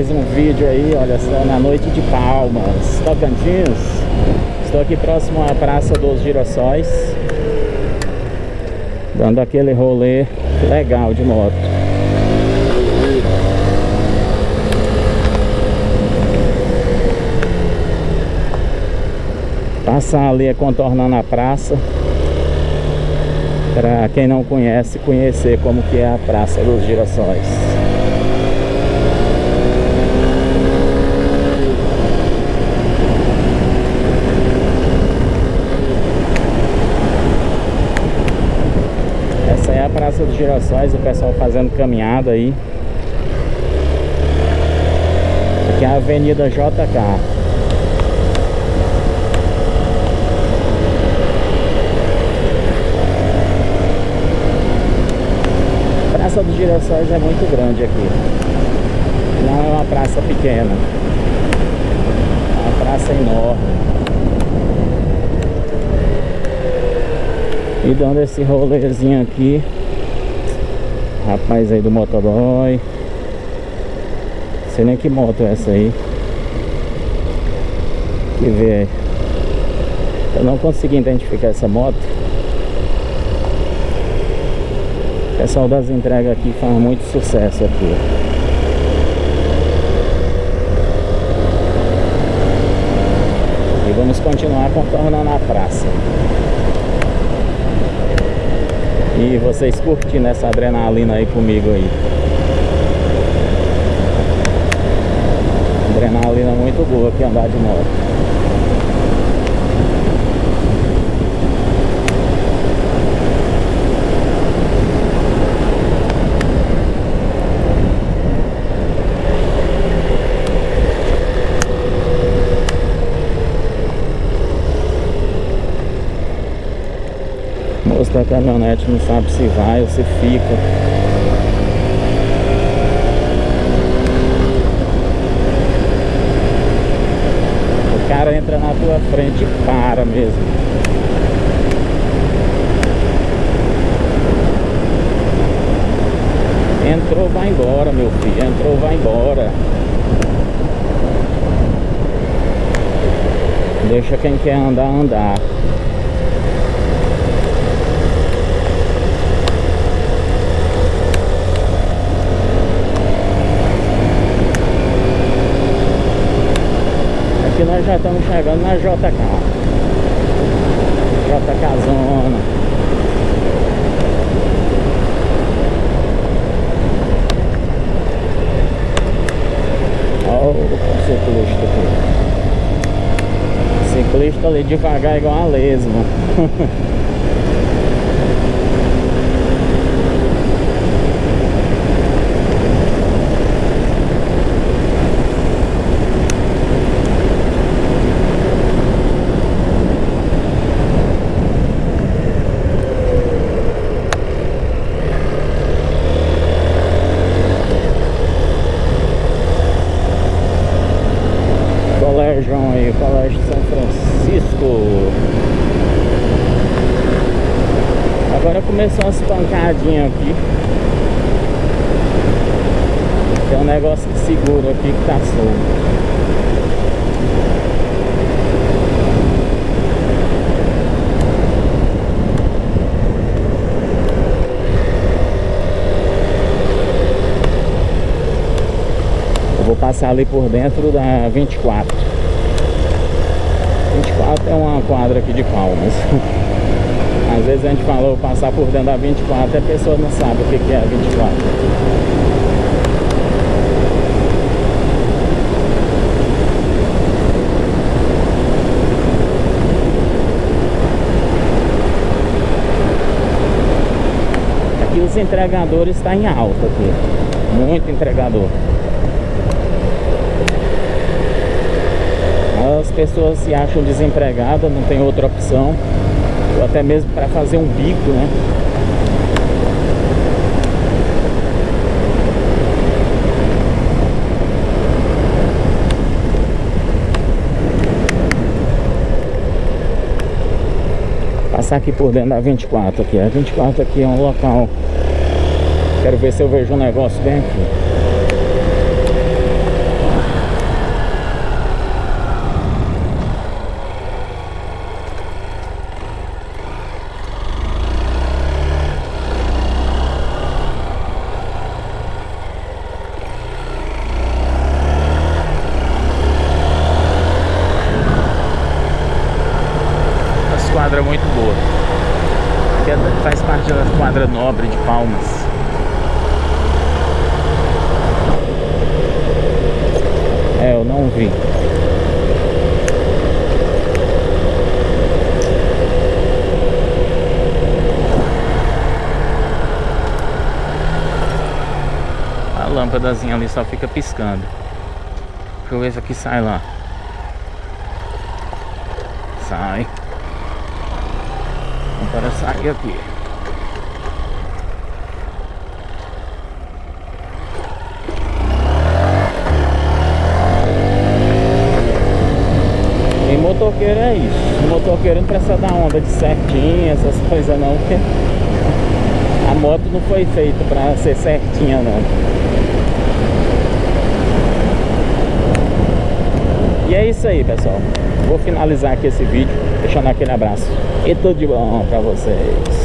mais um vídeo aí, olha só, na noite de Palmas, Tocantins Estou aqui próximo à Praça dos Girassóis Dando aquele rolê legal de moto Passar ali contornando a praça para quem não conhece, conhecer como que é a Praça dos Girassóis. Essa é a Praça dos Girassóis, o pessoal fazendo caminhada aí. Aqui é a Avenida JK. Praça dos Girassóis é muito grande aqui. Não é uma praça pequena. É uma praça enorme. E dando esse rolezinho aqui. Rapaz aí do motoboy. Sei nem que moto é essa aí. Que ver. Eu não consegui identificar essa moto. O pessoal das entregas aqui faz muito sucesso aqui. E vamos continuar contornando a praça. E vocês curtindo essa adrenalina aí comigo aí. Adrenalina muito boa aqui andar de moto. moço da caminhonete não sabe se vai ou se fica. O cara entra na tua frente e para mesmo. Entrou, vai embora, meu filho. Entrou, vai embora. Deixa quem quer andar, andar. Nós já estamos chegando na JK JK Zona. O ciclista aqui. Ciclista ali devagar igual a lesma Agora começou umas pancadinhas aqui. Tem um negócio que segura aqui que tá solto. Vou passar ali por dentro da 24 24 é uma quadra aqui de Palmas Às vezes a gente falou passar por dentro da 24 e a pessoa não sabe o que é a 24 Aqui os entregadores estão tá em alta aqui. Muito entregador. As pessoas se acham desempregadas, não tem outra opção Ou até mesmo para fazer um bico, né? Passar aqui por dentro da 24 aqui. A 24 aqui é um local. Quero ver se eu vejo um negócio aqui quadra muito boa. Que é faz parte da quadra nobre de Palmas. É, eu não vi. A lâmpadazinha ali só fica piscando. Deixa eu ver se aqui sai lá. Sai. Agora sai aqui. E motoqueiro é isso. O motoqueiro não precisa dar onda de certinho, essas coisas não, porque a moto não foi feita para ser certinha não. E é isso aí, pessoal. Vou finalizar aqui esse vídeo, deixando aquele abraço. E tudo de bom pra vocês.